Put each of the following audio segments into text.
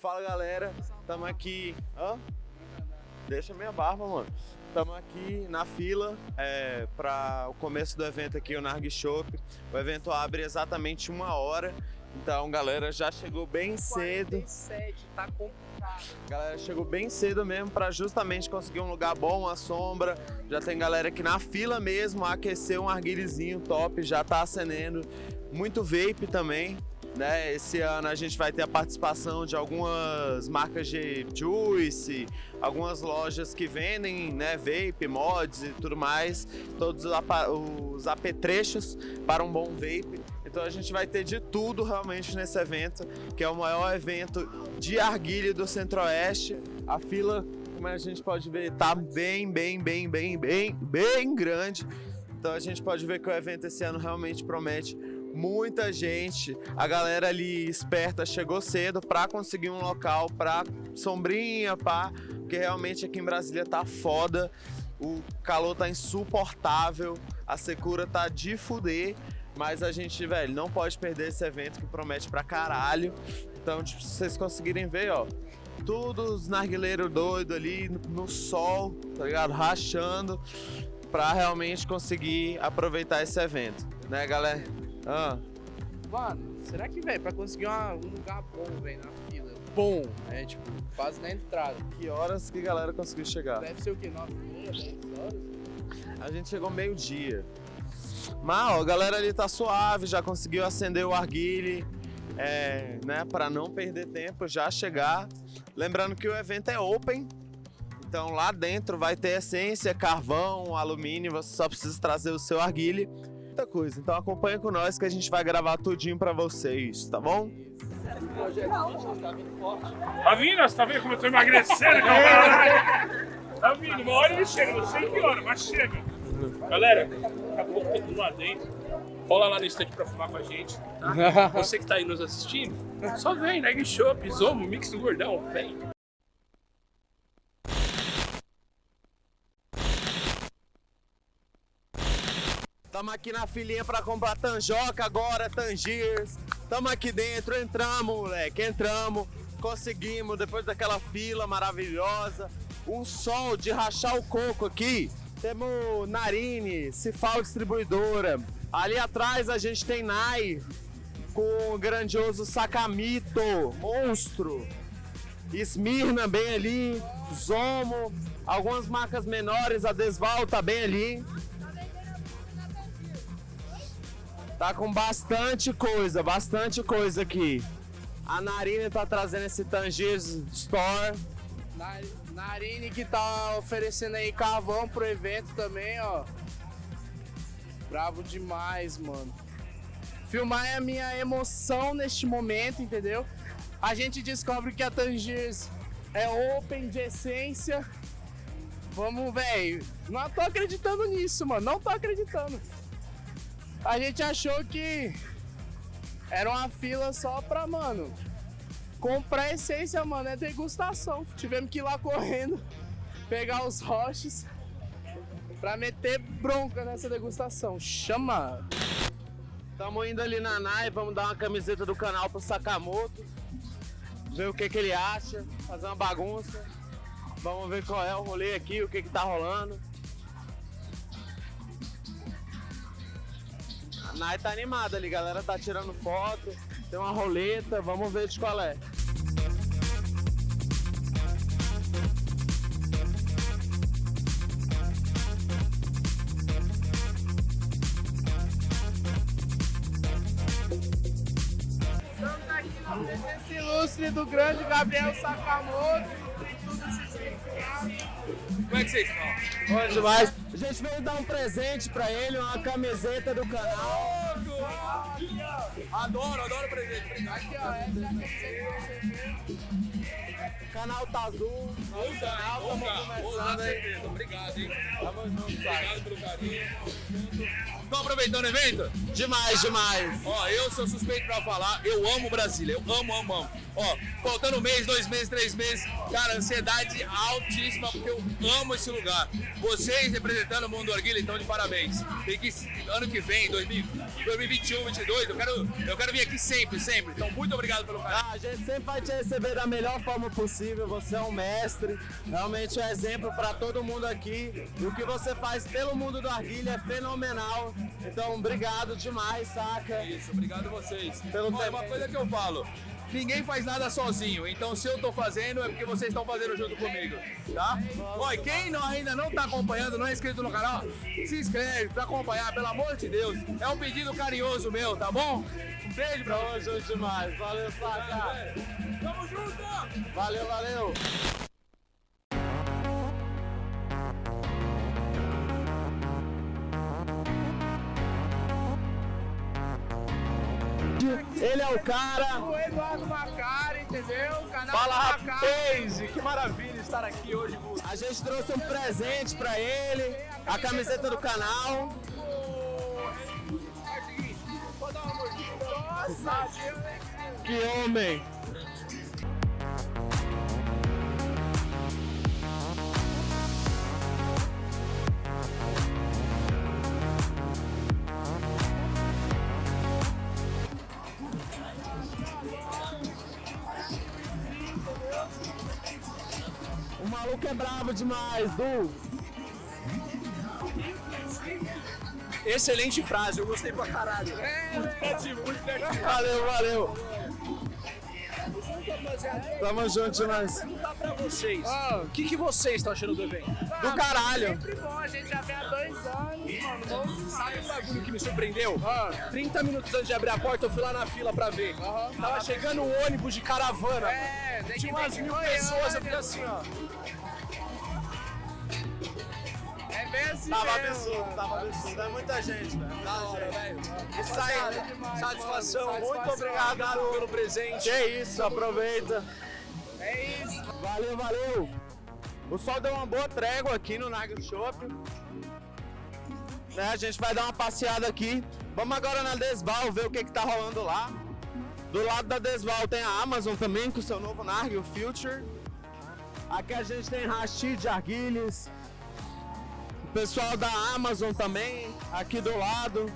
Fala galera, tamo aqui. Hã? Deixa minha barba, mano. Estamos aqui na fila é, para o começo do evento aqui, o Narg Shop. O evento abre exatamente uma hora, então galera já chegou bem cedo. 47, tá complicado. Galera chegou bem cedo mesmo para justamente conseguir um lugar bom, uma sombra. Já tem galera aqui na fila mesmo, aquecer um arguilhozinho top, já tá acendendo. Muito vape também. Né? Esse ano a gente vai ter a participação de algumas marcas de juice, algumas lojas que vendem né, vape, mods e tudo mais, todos os apetrechos para um bom vape. Então a gente vai ter de tudo realmente nesse evento, que é o maior evento de arguilha do Centro-Oeste. A fila, como a gente pode ver, tá bem, bem, bem, bem, bem, bem grande. Então a gente pode ver que o evento esse ano realmente promete muita gente, a galera ali esperta chegou cedo para conseguir um local para sombrinha, pá, porque realmente aqui em Brasília tá foda, o calor tá insuportável, a secura tá de fuder, mas a gente, velho, não pode perder esse evento que promete pra caralho. Então, se vocês conseguirem ver, ó, todos os narguileiros doidos ali no sol, tá ligado? Rachando pra realmente conseguir aproveitar esse evento, né, galera? Ah. Mano, será que, velho, pra conseguir uma, um lugar bom, velho, na fila, bom, né, tipo, quase na entrada. Que horas que a galera conseguiu chegar? Deve ser o quê? 9 h 10 horas? A gente chegou meio-dia. Mas, ó, a galera ali tá suave, já conseguiu acender o arguile, é, né, para não perder tempo, já chegar. Lembrando que o evento é open, então lá dentro vai ter essência, carvão, alumínio, você só precisa trazer o seu arguile muita coisa. Então acompanha com nós que a gente vai gravar tudinho pra vocês, tá bom? Tá vindo? Você tá vendo como eu tô emagrecendo? Tá vindo, uma hora ele chega, não sei que hora, mas chega. Galera, daqui a pouco tem lá dentro. Rola lá no estande pra fumar com a gente, tá? Você que tá aí nos assistindo, só vem, Neg Shop, Zomo, Mix do Gordão, vem. Estamos aqui na filinha para comprar Tanjoca agora, Tangiers. Estamos aqui dentro, entramos, moleque, entramos. Conseguimos, depois daquela fila maravilhosa. Um sol de rachar o coco aqui. Temos Narine, Cifal Distribuidora. Ali atrás a gente tem Nai, com o grandioso Sakamito, monstro. Smirna bem ali, Zomo, algumas marcas menores, a Desval tá bem ali. Tá com bastante coisa, bastante coisa aqui. A Narine tá trazendo esse Tangiers Store. Narine que tá oferecendo aí carvão pro evento também, ó. Bravo demais, mano. Filmar é a minha emoção neste momento, entendeu? A gente descobre que a Tangiers é open de essência. Vamos, velho. Não tô acreditando nisso, mano. Não tô acreditando a gente achou que era uma fila só pra, mano, comprar essência, mano, é degustação. Tivemos que ir lá correndo, pegar os roches pra meter bronca nessa degustação. Chama! Tamo indo ali na NAI, vamos dar uma camiseta do canal pro Sakamoto, ver o que, que ele acha, fazer uma bagunça. Vamos ver qual é o rolê aqui, o que, que tá rolando. Nai tá animada ali, galera tá tirando foto, tem uma roleta, vamos ver de qual é. Estamos aqui na presença ilustre do grande Gabriel Sakamoto. Como é que vocês estão? Bom demais. A gente veio dar um presente pra ele, uma camiseta do canal. Adoro, adoro presente. Aqui, ó, essa é a camiseta que você O canal tá azul. Estamos começando aí. Obrigado, hein? Tamo junto, Obrigado pelo carinho. Estão aproveitando o evento? Demais, demais. Ó, eu sou suspeito pra falar, eu amo Brasília, eu amo, amo, amo. Ó, faltando um mês, dois meses, três meses, cara, ansiedade altíssima, porque eu amo esse lugar. Vocês representando o mundo do Arguilha, então de parabéns. Tem que, ano que vem, 2000, 2021, 2022, eu quero, eu quero vir aqui sempre, sempre. Então, muito obrigado pelo carinho. Ah, a gente sempre vai te receber da melhor forma possível. Você é um mestre, realmente é exemplo para todo mundo aqui. E o que você faz pelo mundo do Arguilha é fenomenal. Então, obrigado demais, saca? Isso, obrigado a vocês. Pelo é uma coisa que eu falo. Ninguém faz nada sozinho, então se eu tô fazendo é porque vocês estão fazendo junto comigo, tá? E quem não, ainda não tá acompanhando, não é inscrito no canal, se inscreve pra acompanhar, pelo amor de Deus. É um pedido carinhoso meu, tá bom? Um beijo pra Tamo junto demais. Valeu, saca. Tamo junto! Valeu, valeu. Ele é o cara. O Eduardo Macari, entendeu? O canal Fala do Macari. rapaz, que maravilha estar aqui hoje com A gente trouxe um presente pra ele, a camiseta do canal. Vou dar uma mordida. Nossa, Que homem! Brabo demais, Du. excelente frase, eu gostei pra caralho. Muito criativo, muito criativo. Valeu, valeu. Tamo junto demais. Perguntar pra vocês, Ah. o que, que vocês estão achando do evento? Do caralho. Sempre bom, a gente já vem há dois anos, mano. Vamos Sabe um bagulho que me surpreendeu? Ah. 30 minutos antes de abrir a porta, eu fui lá na fila pra ver. Aham. Tava chegando um ônibus de caravana. É, tem Tinha umas ver mil pessoas, eu fiquei assim, ó. Assim Tava mesmo, absurdo, mano. tava absurdo. É muita gente, velho. Da hora, velho. Isso aí. Satisfação demais, Satisfação, muito obrigado pelo presente. Que isso, aproveita. É isso. Valeu, valeu. O sol deu uma boa trégua aqui no Nagel Shop. Né, a gente vai dar uma passeada aqui. Vamos agora na Desval ver o que, que tá rolando lá. Do lado da Desval tem a Amazon também com o seu novo Nargil Future. Aqui a gente tem Rashid Arguilhas. Pessoal da Amazon também, aqui do lado.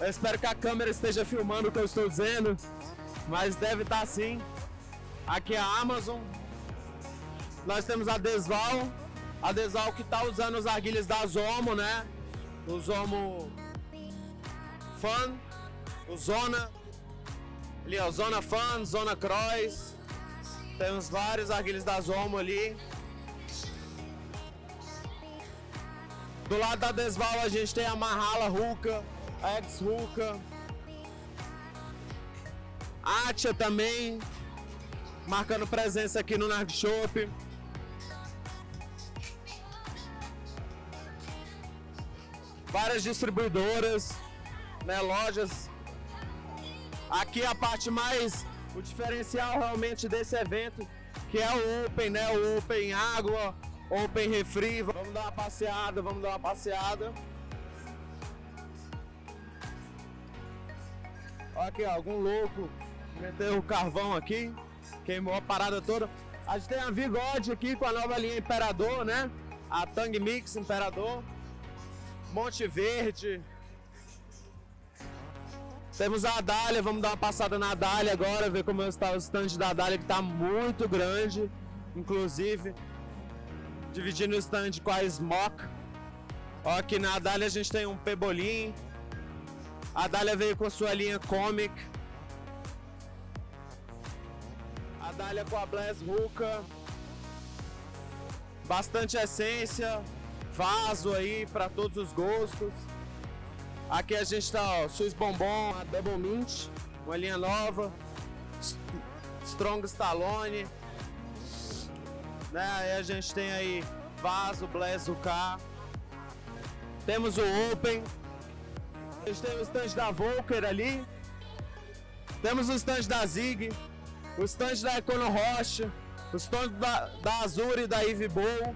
Eu espero que a câmera esteja filmando o que eu estou dizendo, mas deve estar sim. Aqui é a Amazon. Nós temos a Desval. A Desval que está usando os arguilhas da Zomo, né? O Zomo Fun, o Zona. Ali, ó, Zona Fun, Zona Cross. Temos vários arguilhas da Zomo ali. Do lado da Desval a gente tem a Mahala Ruka, a Ex Ruka. Atia também, marcando presença aqui no Narg Shop. Várias distribuidoras, né, lojas. Aqui a parte mais, o diferencial realmente desse evento, que é o Open, né, o Open Água, Open Refri. Vamos dar uma passeada, vamos dar uma passeada. Olha aqui, ó, algum louco meteu o carvão aqui, queimou a parada toda. A gente tem a Vigode aqui com a nova linha Imperador, né? A Tang Mix Imperador. Monte Verde. Temos a Adália, vamos dar uma passada na Adália agora, ver como está o stand da Adália, que está muito grande, inclusive. Dividindo o stand com a Smock. Ó, aqui na Adália a gente tem um Pebolim. A Dália veio com sua linha Comic. A Dália com a Blast Ruka. Bastante essência. Vaso aí para todos os gostos. Aqui a gente tá, ó, Swiss Bombom, a Double Mint, uma linha nova. St- Strong Stallone. Né? Aí a gente tem aí Vaso, Blast UK. Temos o Open. A gente tem o stand da Volker ali. Temos o stand da Zig. O stand da Econo Rocha. O stand da, da Azure e da Ivy Bowl.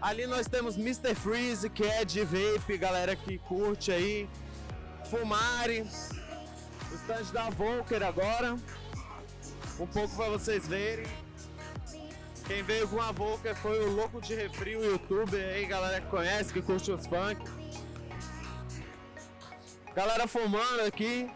Ali nós temos Mr. Freeze, que é de vape, galera que curte aí. Fumari. O stand da Volker agora. Um pouco para vocês verem. Quem veio com a Volker foi o Louco de Refri, o youtuber aí, galera que conhece, que curte os funk. Galera fumando aqui.